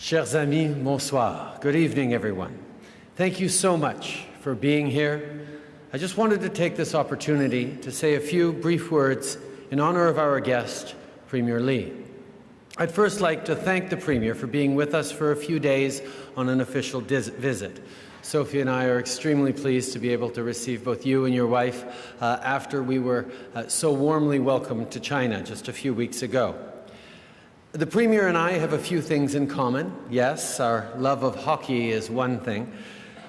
Chers amis, bonsoir. Good evening, everyone. Thank you so much for being here. I just wanted to take this opportunity to say a few brief words in honor of our guest, Premier Li. I'd first like to thank the Premier for being with us for a few days on an official visit. Sophie and I are extremely pleased to be able to receive both you and your wife uh, after we were uh, so warmly welcomed to China just a few weeks ago. The Premier and I have a few things in common. Yes, our love of hockey is one thing,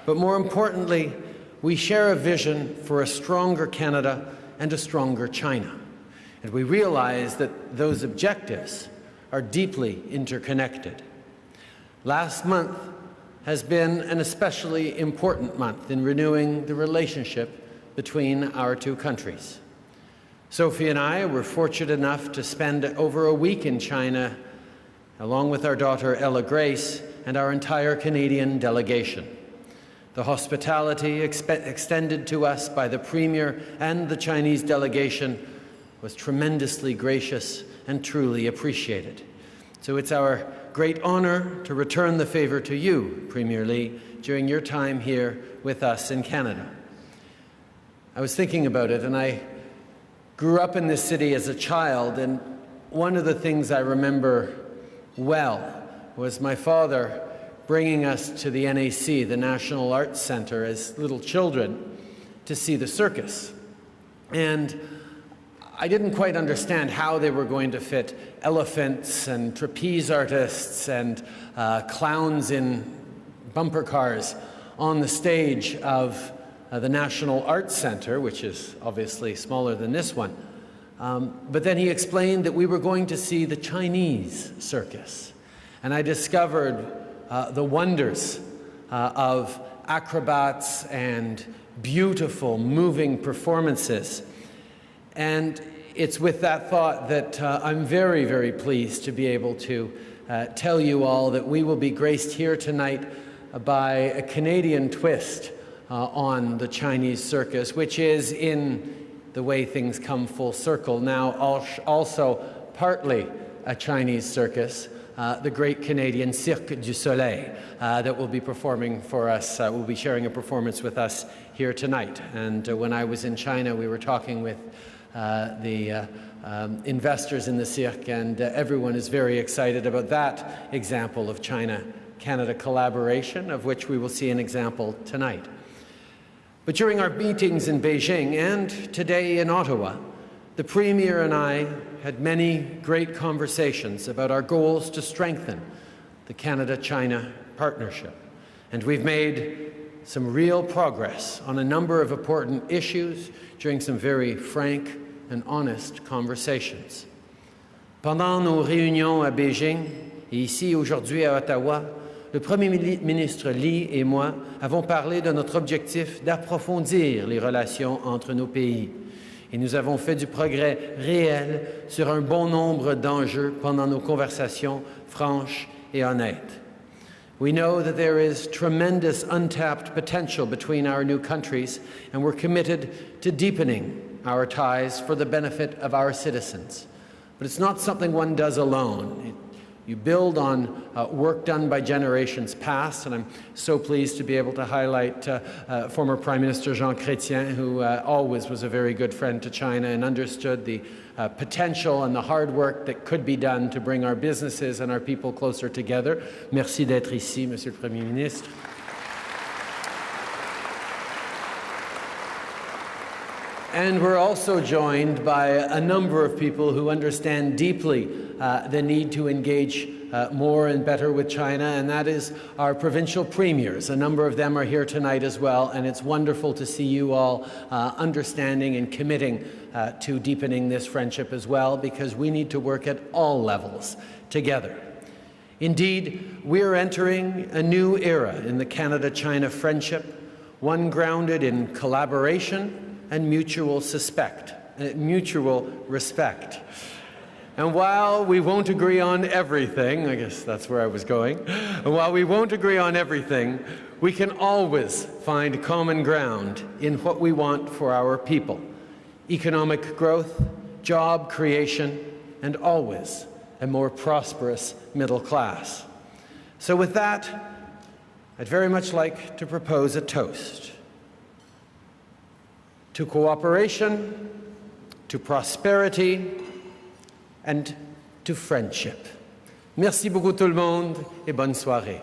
but more importantly, we share a vision for a stronger Canada and a stronger China. And we realize that those objectives are deeply interconnected. Last month has been an especially important month in renewing the relationship between our two countries. Sophie and I were fortunate enough to spend over a week in China along with our daughter Ella Grace and our entire Canadian delegation. The hospitality extended to us by the Premier and the Chinese delegation was tremendously gracious and truly appreciated. So it's our great honor to return the favor to you, Premier Li, during your time here with us in Canada. I was thinking about it and I grew up in this city as a child, and one of the things I remember well was my father bringing us to the NAC, the National Arts Center, as little children to see the circus. And I didn't quite understand how they were going to fit elephants and trapeze artists and uh, clowns in bumper cars on the stage of uh, the National Arts Center, which is obviously smaller than this one. Um, but then he explained that we were going to see the Chinese circus. And I discovered uh, the wonders uh, of acrobats and beautiful, moving performances. And it's with that thought that uh, I'm very, very pleased to be able to uh, tell you all that we will be graced here tonight by a Canadian twist uh, on the Chinese circus, which is in the way things come full circle now also partly a Chinese circus, uh, the great Canadian Cirque du Soleil uh, that will be performing for us, uh, will be sharing a performance with us here tonight. And uh, when I was in China, we were talking with uh, the uh, um, investors in the Cirque, and everyone is very excited about that example of China-Canada collaboration, of which we will see an example tonight. But during our meetings in Beijing and today in Ottawa, the Premier and I had many great conversations about our goals to strengthen the Canada-China partnership. And we've made some real progress on a number of important issues during some very frank and honest conversations. Pendant nos réunions à Beijing et ici aujourd'hui à Ottawa, le Premier ministre Li et moi avons parlé de notre objectif d'approfondir les relations entre nos pays. Et nous avons fait du progrès réel sur un bon nombre d'enjeux pendant nos conversations franches et honnêtes. We know that there is tremendous untapped potential between our new countries, and we're committed to deepening our ties for the benefit of our citizens. But it's not something one does alone. You build on uh, work done by generations past, and I'm so pleased to be able to highlight uh, uh, former Prime Minister Jean Chrétien, who uh, always was a very good friend to China and understood the uh, potential and the hard work that could be done to bring our businesses and our people closer together. Merci d'être ici, Monsieur le Premier ministre. And we're also joined by a number of people who understand deeply uh, the need to engage uh, more and better with China, and that is our provincial premiers. A number of them are here tonight as well, and it's wonderful to see you all uh, understanding and committing uh, to deepening this friendship as well, because we need to work at all levels together. Indeed, we're entering a new era in the Canada-China friendship, one grounded in collaboration, and mutual suspect, uh, mutual respect. And while we won't agree on everything, I guess that's where I was going, and while we won't agree on everything, we can always find common ground in what we want for our people. Economic growth, job creation, and always a more prosperous middle class. So, with that, I'd very much like to propose a toast to cooperation, to prosperity, and to friendship. Merci beaucoup tout le monde et bonne soirée.